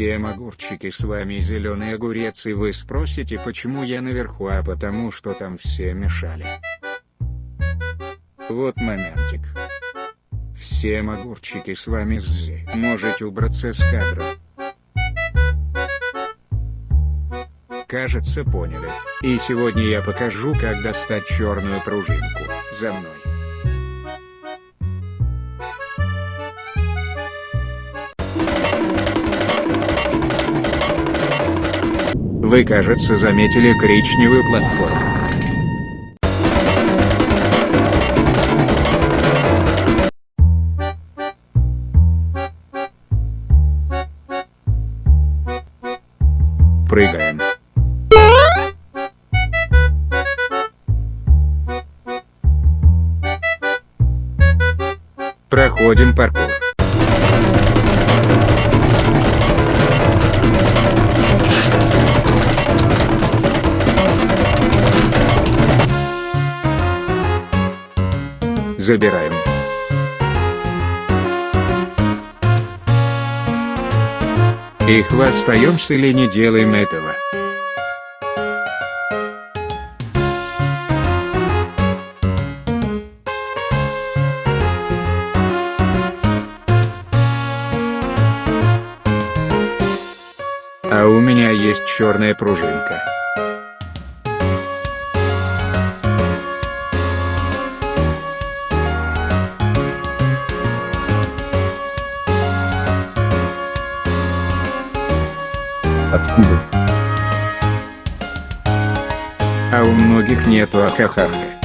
Всем огурчики с вами зеленый огурец и вы спросите почему я наверху а потому что там все мешали. Вот моментик. Всем огурчики с вами Ззи. Можете убраться с кадра. Кажется поняли. И сегодня я покажу как достать черную пружинку. За мной. Вы, кажется, заметили коричневую платформу. Прыгаем. Проходим паркур. Забираем. И хвастаемся или не делаем этого. А у меня есть черная пружинка. Откуда? А у многих нету ахахаха.